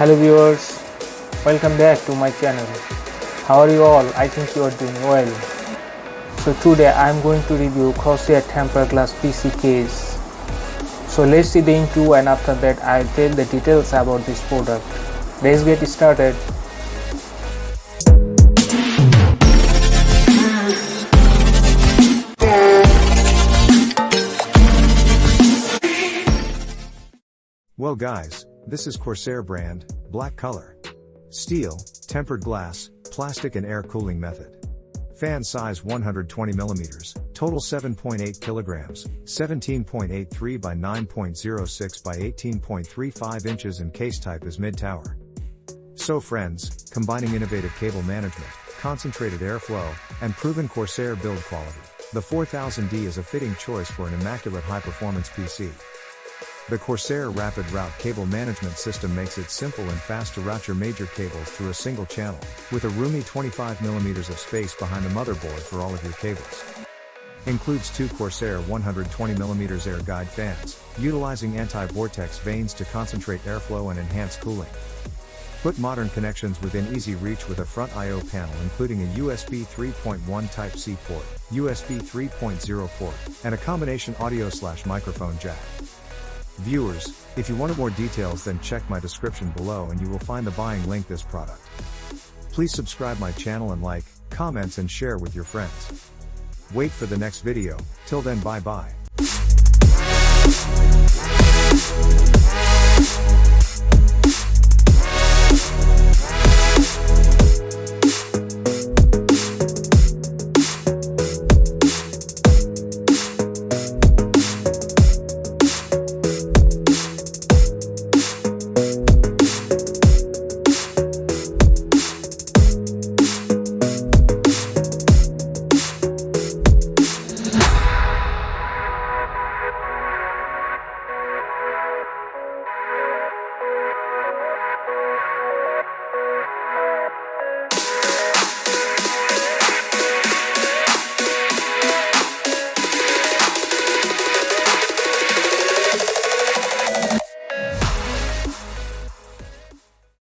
hello viewers welcome back to my channel. How are you all? I think you are doing well. So today i'm going to review corsair tempered glass pc case. So let's see the into and after that i'll tell the details about this product. Let's get started. Well guys, this is Corsair brand, black color. Steel, tempered glass, plastic and air cooling method. Fan size 120 millimeters, total 7.8 kilograms, 17.83 by 9.06 by 18.35 inches and case type is mid-tower. So friends, combining innovative cable management, concentrated airflow, and proven Corsair build quality, the 4000D is a fitting choice for an immaculate high-performance PC. The Corsair Rapid Route Cable Management System makes it simple and fast to route your major cables through a single channel, with a roomy 25mm of space behind the motherboard for all of your cables. Includes two Corsair 120mm air guide fans, utilizing anti-vortex vanes to concentrate airflow and enhance cooling. Put modern connections within easy reach with a front I.O. panel including a USB 3.1 Type-C port, USB 3.0 port, and a combination audio slash microphone jack. Viewers, if you wanted more details then check my description below and you will find the buying link this product. Please subscribe my channel and like, comments and share with your friends. Wait for the next video, till then bye bye.